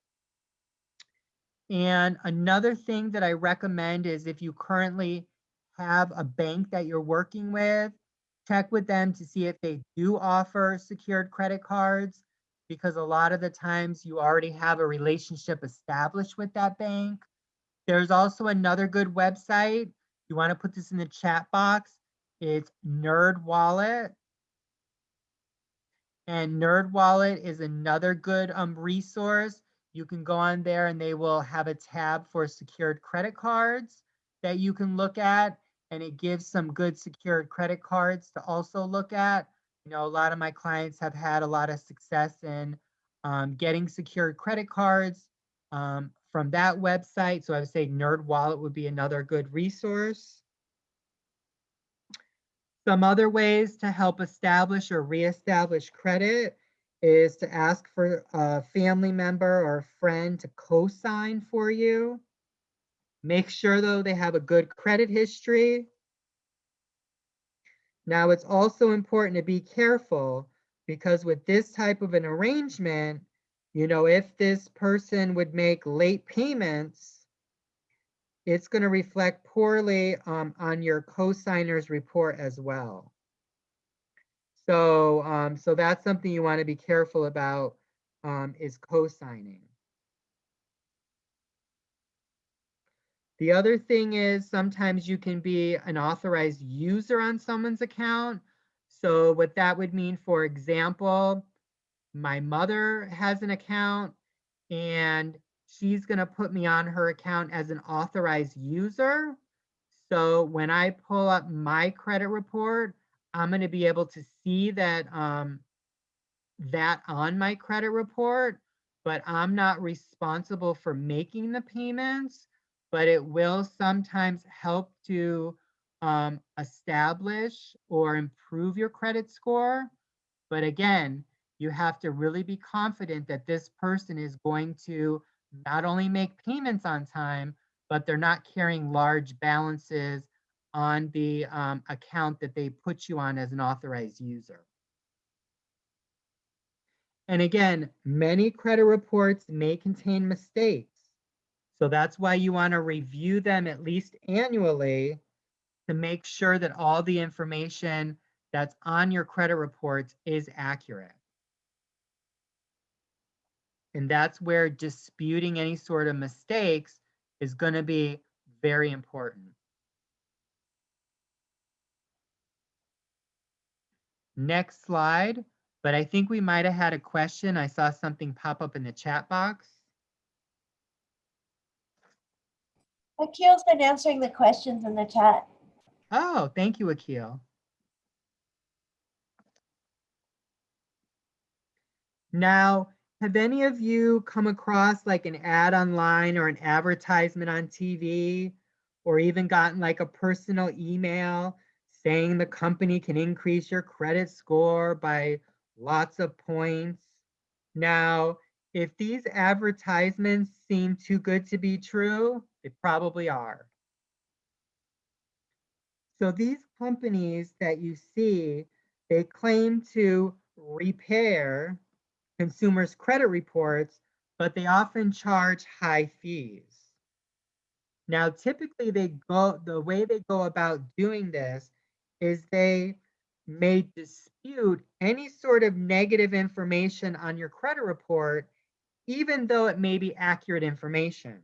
And another thing that I recommend is if you currently have a bank that you're working with, check with them to see if they do offer secured credit cards because a lot of the times you already have a relationship established with that bank. There's also another good website. You want to put this in the chat box. It's Nerd Wallet. And Nerd Wallet is another good um, resource. You can go on there and they will have a tab for secured credit cards that you can look at. And it gives some good secured credit cards to also look at. You know, a lot of my clients have had a lot of success in um, getting secured credit cards um, from that website. So I would say Nerd Wallet would be another good resource. Some other ways to help establish or reestablish credit is to ask for a family member or a friend to co-sign for you. Make sure though they have a good credit history. Now it's also important to be careful because with this type of an arrangement, you know, if this person would make late payments, it's going to reflect poorly um, on your co-signer's report as well. So, um, so that's something you want to be careful about um, is co-signing. The other thing is sometimes you can be an authorized user on someone's account. So what that would mean, for example, my mother has an account and she's going to put me on her account as an authorized user. So when I pull up my credit report, I'm going to be able to see that um, that on my credit report, but I'm not responsible for making the payments, but it will sometimes help to um, establish or improve your credit score. But again, you have to really be confident that this person is going to not only make payments on time, but they're not carrying large balances on the um, account that they put you on as an authorized user. And again, many credit reports may contain mistakes. So that's why you want to review them at least annually to make sure that all the information that's on your credit reports is accurate. And that's where disputing any sort of mistakes is going to be very important. Next slide, but I think we might have had a question. I saw something pop up in the chat box. Akil's been answering the questions in the chat. Oh, thank you, Akil. Now, have any of you come across like an ad online or an advertisement on TV or even gotten like a personal email saying the company can increase your credit score by lots of points? Now, if these advertisements seem too good to be true, they probably are. So these companies that you see, they claim to repair consumers' credit reports, but they often charge high fees. Now, typically they go, the way they go about doing this is they may dispute any sort of negative information on your credit report, even though it may be accurate information.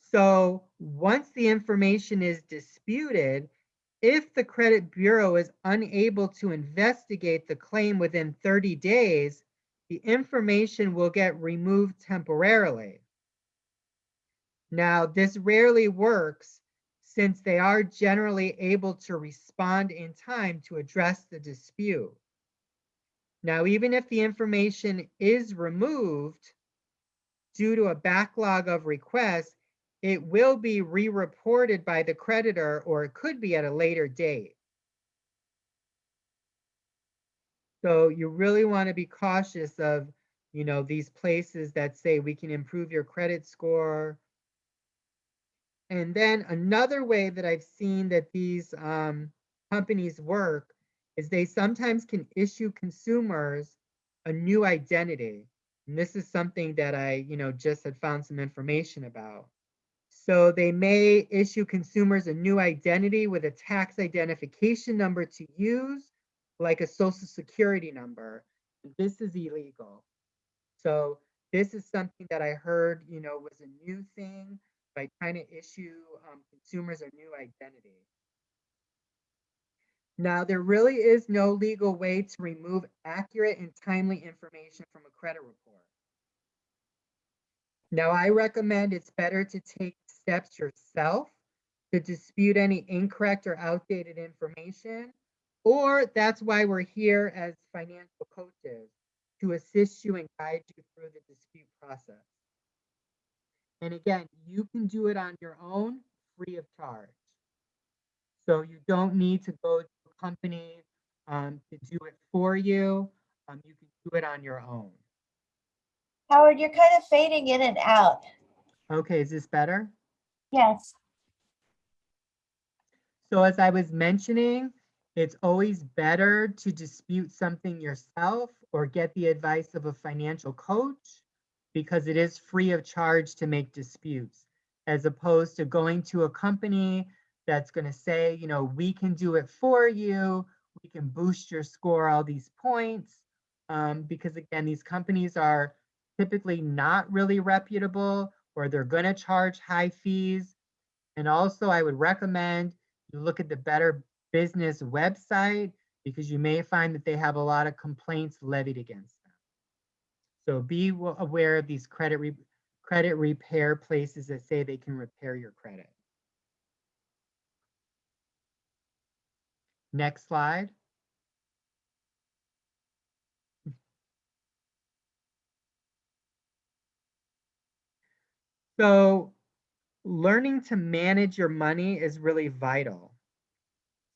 So once the information is disputed, if the credit bureau is unable to investigate the claim within 30 days, the information will get removed temporarily. Now, this rarely works since they are generally able to respond in time to address the dispute. Now, even if the information is removed due to a backlog of requests, it will be re-reported by the creditor or it could be at a later date. So you really want to be cautious of, you know, these places that say we can improve your credit score. And then another way that I've seen that these um, companies work is they sometimes can issue consumers a new identity. And this is something that I, you know, just had found some information about. So they may issue consumers a new identity with a tax identification number to use, like a social security number. This is illegal. So this is something that I heard, you know, was a new thing by trying to issue um, consumers a new identity. Now, there really is no legal way to remove accurate and timely information from a credit report. Now, I recommend it's better to take steps yourself to dispute any incorrect or outdated information, or that's why we're here as financial coaches to assist you and guide you through the dispute process. And again, you can do it on your own free of charge. So you don't need to go to a company um, to do it for you. Um, you can do it on your own. Howard, you're kind of fading in and out. Okay, is this better? Yes. So as I was mentioning, it's always better to dispute something yourself or get the advice of a financial coach because it is free of charge to make disputes as opposed to going to a company that's going to say, you know, we can do it for you. We can boost your score all these points. Um, because again, these companies are typically not really reputable or they're going to charge high fees. And also I would recommend you look at the Better Business website because you may find that they have a lot of complaints levied against. So be aware of these credit re- credit repair places that say they can repair your credit. Next slide. So learning to manage your money is really vital.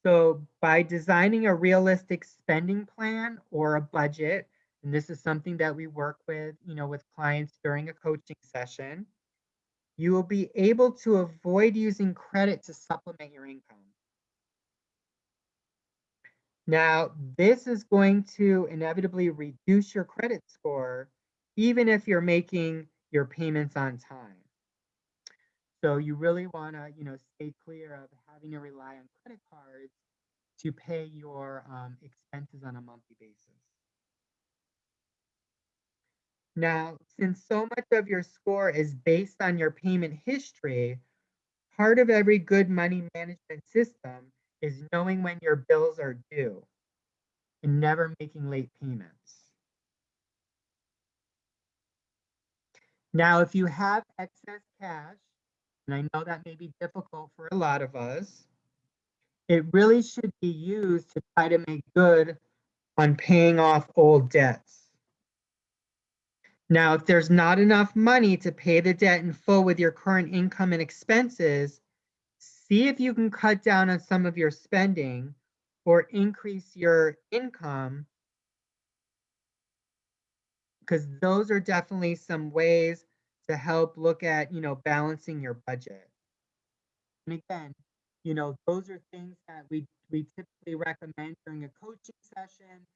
So by designing a realistic spending plan or a budget, and this is something that we work with, you know, with clients during a coaching session, you will be able to avoid using credit to supplement your income. Now, this is going to inevitably reduce your credit score, even if you're making your payments on time. So you really want to, you know, stay clear of having to rely on credit cards to pay your um, expenses on a monthly basis. Now, since so much of your score is based on your payment history, part of every good money management system is knowing when your bills are due and never making late payments. Now, if you have excess cash, and I know that may be difficult for a lot of us, it really should be used to try to make good on paying off old debts. Now, if there's not enough money to pay the debt in full with your current income and expenses, see if you can cut down on some of your spending or increase your income because those are definitely some ways to help look at, you know, balancing your budget. And again, you know, those are things that we we typically recommend during a coaching session.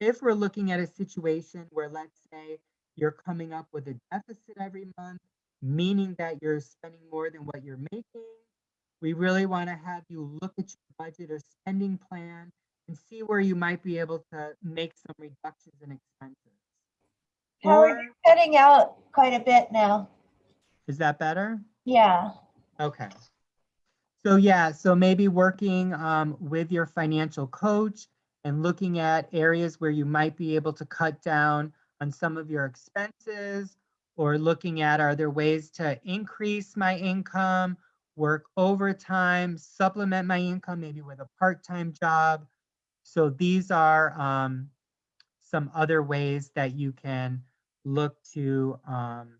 If we're looking at a situation where let's say you're coming up with a deficit every month, meaning that you're spending more than what you're making, we really want to have you look at your budget or spending plan and see where you might be able to make some reductions in expenses. Howard, Or- you're cutting out quite a bit now. Is that better? Yeah. Okay. So yeah, so maybe working um, with your financial coach and looking at areas where you might be able to cut down on some of your expenses or looking at are there ways to increase my income, work overtime, supplement my income, maybe with a part-time job. So these are um, some other ways that you can look to um,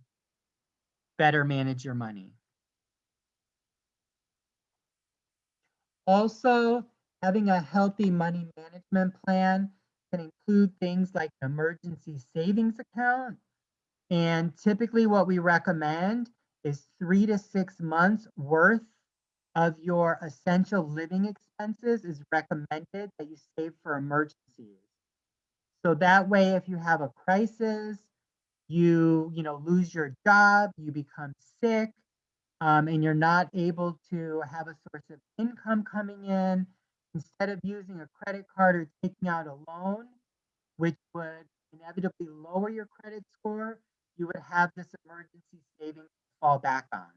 better manage your money. Also, having a healthy money management plan can include things like an emergency savings account. And typically what we recommend is three to six months worth of your essential living expenses is recommended that you save for emergencies. So that way, if you have a crisis, you, you know, lose your job, you become sick, um, and you're not able to have a source of income coming in, instead of using a credit card or taking out a loan, which would inevitably lower your credit score, you would have this emergency savings to fall back on.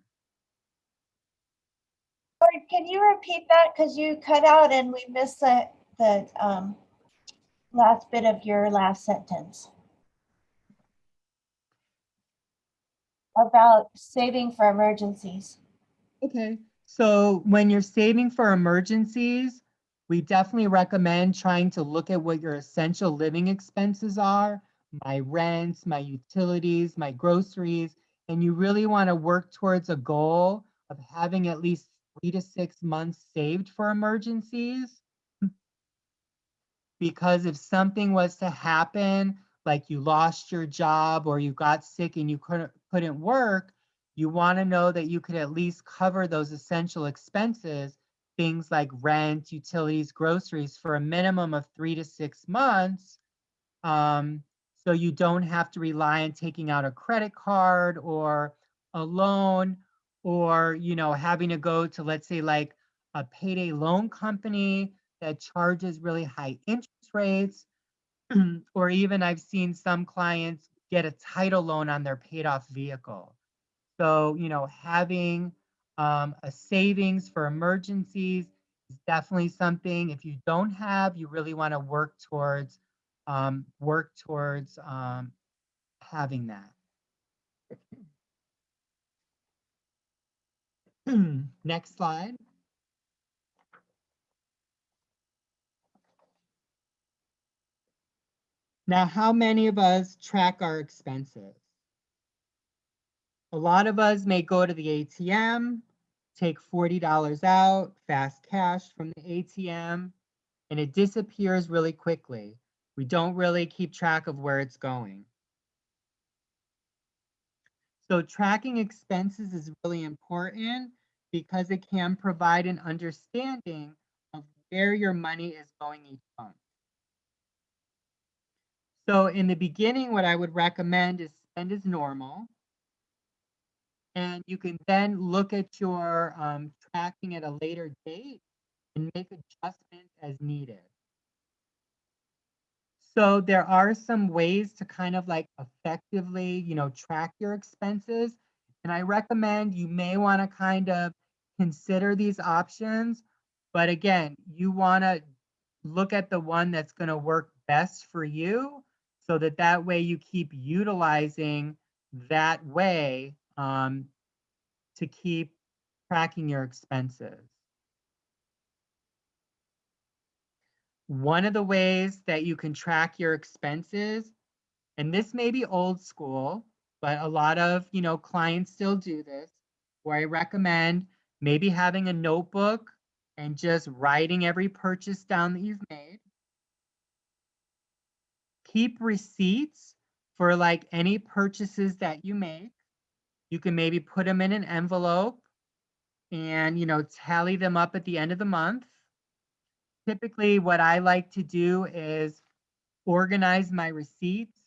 Can you repeat that? Because you cut out and we missed the, the um, last bit of your last sentence. About saving for emergencies. Okay. So when you're saving for emergencies, we definitely recommend trying to look at what your essential living expenses are, my rent, my utilities, my groceries, and you really want to work towards a goal of having at least three to six months saved for emergencies. Because if something was to happen, like you lost your job or you got sick and you couldn't couldn't work, you want to know that you could at least cover those essential expenses, things like rent, utilities, groceries for a minimum of three to six months. Um, so you don't have to rely on taking out a credit card or a loan or, you know, having to go to, let's say, like a payday loan company that charges really high interest rates. [CLEARS THROAT] or even I've seen some clients get a title loan on their paid off vehicle. So, you know, having um, a savings for emergencies is definitely something. If you don't have, you really want to work towards um, work towards um, having that. [CLEARS THROAT] Next slide. Now, how many of us track our expenses? A lot of us may go to the ATM, take $40 out, fast cash from the ATM, and it disappears really quickly. We don't really keep track of where it's going. So tracking expenses is really important because it can provide an understanding of where your money is going each month. So in the beginning, what I would recommend is spend as normal. And you can then look at your um, tracking at a later date and make adjustments as needed. So there are some ways to kind of like effectively, you know, track your expenses. And I recommend you may want to kind of consider these options. But again, you want to look at the one that's going to work best for you so that that way you keep utilizing that way um, to keep tracking your expenses. One of the ways that you can track your expenses, and this may be old school, but a lot of, you know, clients still do this, where I recommend maybe having a notebook and just writing every purchase down that you've made. Keep receipts for like any purchases that you make. You can maybe put them in an envelope and, you know, tally them up at the end of the month typically what I like to do is organize my receipts.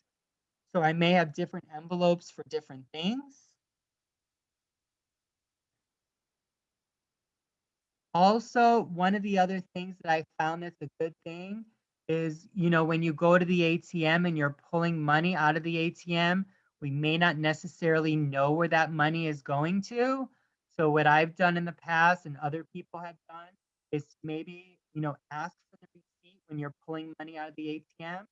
So I may have different envelopes for different things. Also, one of the other things that I found that's a good thing is, you know, when you go to the ATM and you're pulling money out of the ATM, we may not necessarily know where that money is going to. So what I've done in the past and other people have done is maybe, you know, ask for the receipt when you're pulling money out of the ATM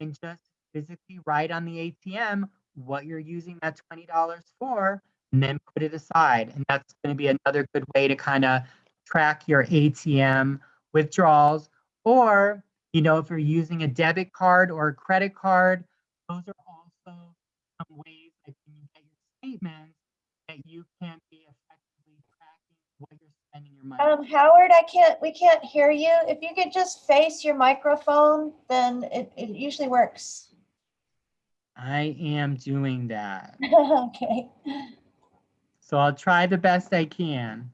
and just physically write on the ATM what you're using that $20 for and then put it aside. And that's going to be another good way to kind of track your ATM withdrawals. Or, you know, if you're using a debit card or a credit card, those are also some ways that when you get your statements that you can be effectively tracking what you're spending your money. Um, Howard, I can't, we can't hear you. If you could just face your microphone, then it, it usually works. I am doing that. [LAUGHS] Okay. So I'll try the best I can.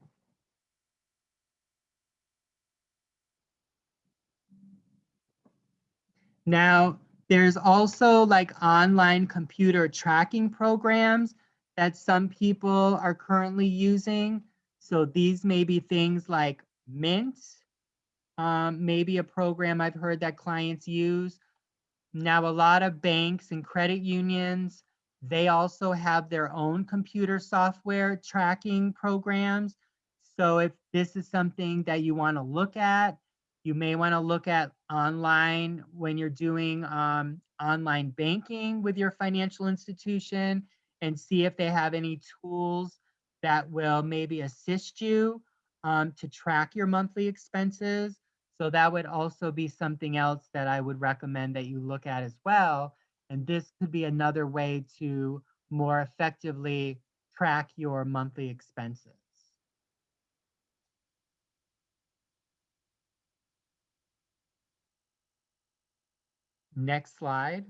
Now, there's also like online computer tracking programs that some people are currently using. So these may be things like Mint, um, maybe a program I've heard that clients use. Now, a lot of banks and credit unions, they also have their own computer software tracking programs. So if this is something that you want to look at, you may want to look at online when you're doing um, online banking with your financial institution and see if they have any tools that will maybe assist you um, to track your monthly expenses. So that would also be something else that I would recommend that you look at as well. And this could be another way to more effectively track your monthly expenses. Next slide.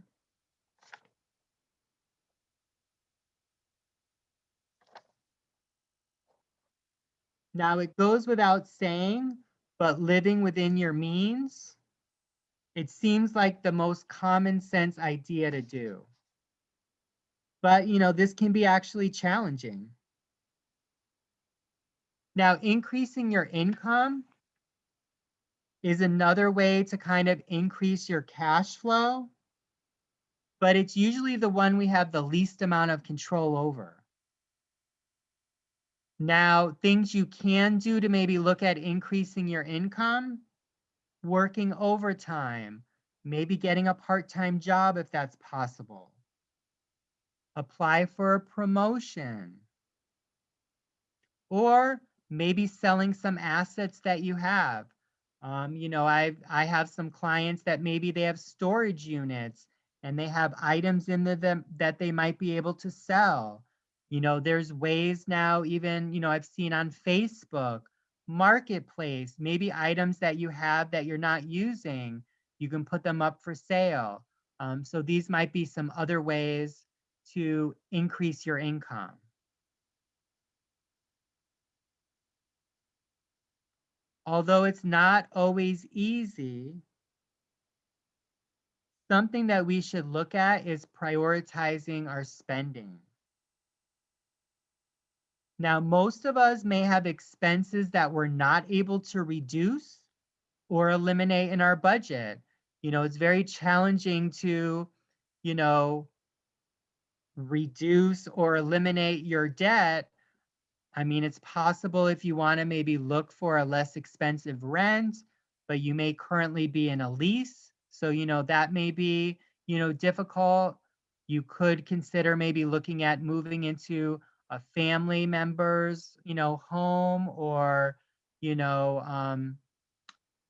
Now it goes without saying, but living within your means, it seems like the most common sense idea to do. But, you know, this can be actually challenging. Now, increasing your income is another way to kind of increase your cash flow, but it's usually the one we have the least amount of control over. Now, things you can do to maybe look at increasing your income, working overtime, maybe getting a part-time job if that's possible. Apply for a promotion. Or maybe selling some assets that you have. Um, you know, I I have some clients that maybe they have storage units and they have items in the, them that they might be able to sell. You know, there's ways now, even, you know, I've seen on Facebook, Marketplace, maybe items that you have that you're not using, you can put them up for sale. Um, so these might be some other ways to increase your income. Although it's not always easy, something that we should look at is prioritizing our spending. Now, most of us may have expenses that we're not able to reduce or eliminate in our budget. You know, it's very challenging to, you know, reduce or eliminate your debt. I mean, it's possible if you want to maybe look for a less expensive rent, but you may currently be in a lease. So, you know, that may be, you know, difficult. You could consider maybe looking at moving into a family member's, you know, home or, you know, um,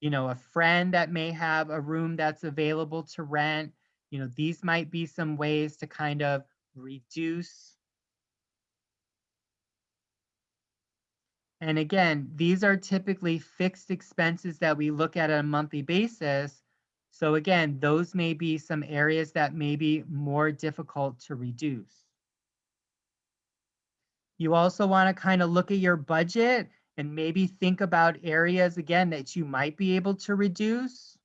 you know, a friend that may have a room that's available to rent. You know, these might be some ways to kind of reduce. And again, these are typically fixed expenses that we look at on a monthly basis. So again, those may be some areas that may be more difficult to reduce. You also want to kind of look at your budget and maybe think about areas again that you might be able to reduce.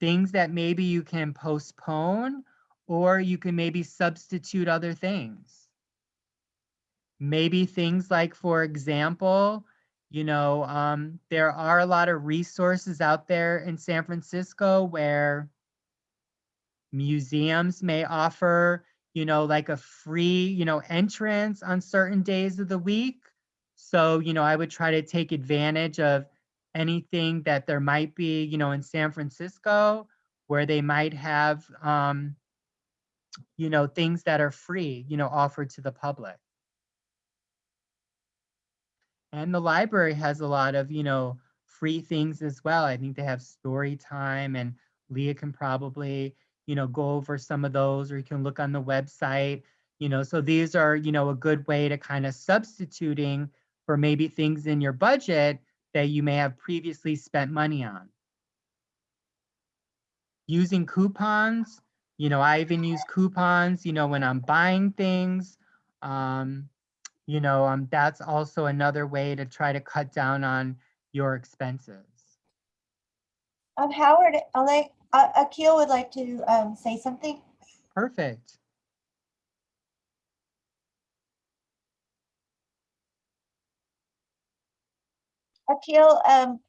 Things that maybe you can postpone or you can maybe substitute other things. Maybe things like, for example, you know, um, there are a lot of resources out there in San Francisco where museums may offer you know, like a free, you know, entrance on certain days of the week. So, you know, I would try to take advantage of anything that there might be, you know, in San Francisco where they might have, um, you know, things that are free, you know, offered to the public. And the library has a lot of, you know, free things as well. I think they have story time and Leah can probably, you know, go over some of those or you can look on the website, you know, so these are, you know, a good way to kind of substituting for maybe things in your budget that you may have previously spent money on. Using coupons, you know, I even use coupons, you know, when I'm buying things. Um, you know, um, that's also another way to try to cut down on your expenses. Um, Howard, like, uh, Akil would like to, um, say something. Perfect. Akil, um,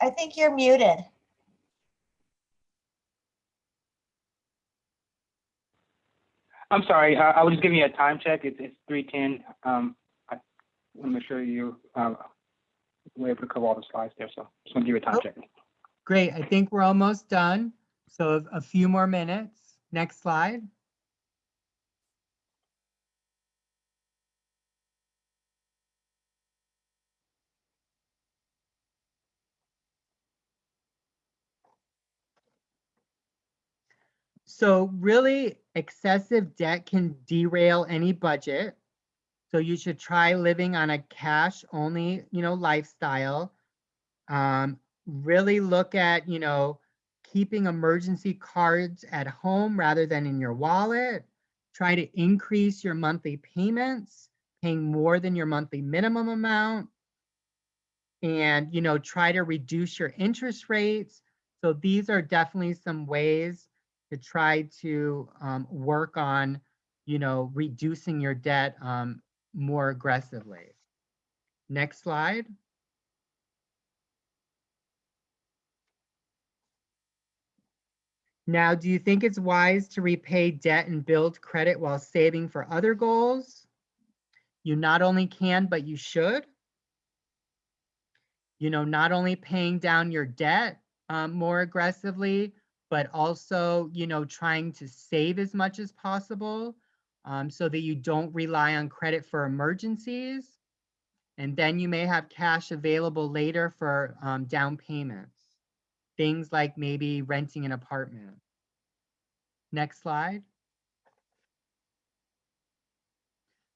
I think you're muted. I'm sorry, I, I was just giving you a time check. It's, it's three ten. Um, I want to make sure you, uh, were able to cover all the slides there, so just want to give you a time Oh. check. Great. I think we're almost done. So a few more minutes. Next slide. So really excessive debt can derail any budget. So you should try living on a cash only, you know, lifestyle. Um, really look at, you know, keeping emergency cards at home rather than in your wallet. Try to increase your monthly payments, paying more than your monthly minimum amount. And, you know, try to reduce your interest rates. So these are definitely some ways to try to um, work on, you know, reducing your debt um, more aggressively. Next slide. Now, do you think it's wise to repay debt and build credit while saving for other goals? You not only can, but you should. You know, not only paying down your debt um, more aggressively, but also, you know, trying to save as much as possible um, so that you don't rely on credit for emergencies. And then you may have cash available later for um, down payments. Things like maybe renting an apartment. Next slide.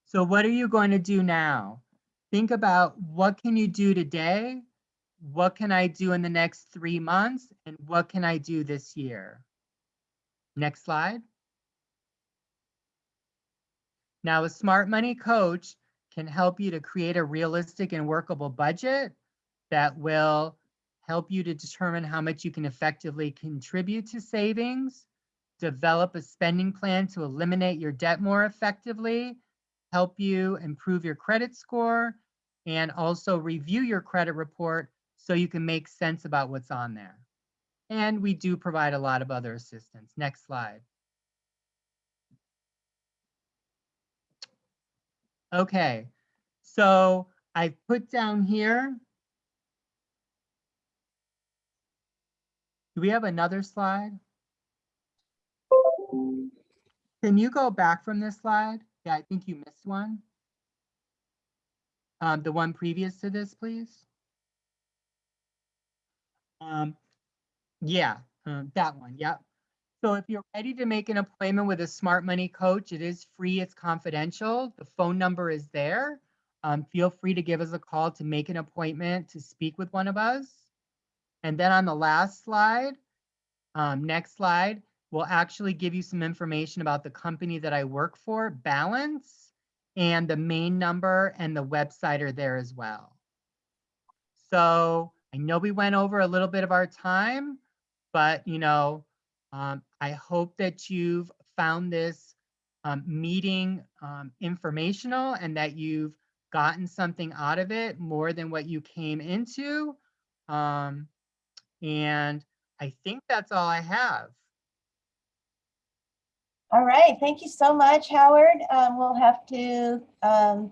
So what are you going to do now? Think about what can you do today? What can I do in the next three months? And what can I do this year? Next slide. Now, a smart money coach can help you to create a realistic and workable budget that will help you to determine how much you can effectively contribute to savings, develop a spending plan to eliminate your debt more effectively, help you improve your credit score, and also review your credit report so you can make sense about what's on there. And we do provide a lot of other assistance. Next slide. Okay, so I've put down here. Do we have another slide? Can you go back from this slide? Yeah, I think you missed one. Um, the one previous to this, please. Um, yeah, um, that one, yep. So if you're ready to make an appointment with a smart money coach, it is free, it's confidential. The phone number is there. Um, feel free to give us a call to make an appointment to speak with one of us. And then on the last slide, um, next slide, we'll actually give you some information about the company that I work for, Balance, and the main number and the website are there as well. So I know we went over a little bit of our time, but you know, um, I hope that you've found this um, meeting um, informational and that you've gotten something out of it more than what you came into. Um, and I think that's all I have. All right, thank you so much, Howard. Um, we'll have to, um,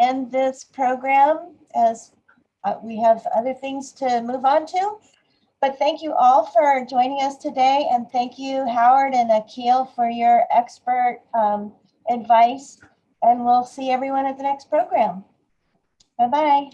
end this program as uh, we have other things to move on to. But thank you all for joining us today and thank you, Howard and Akil, for your expert, um, advice. And we'll see everyone at the next program. Bye-bye.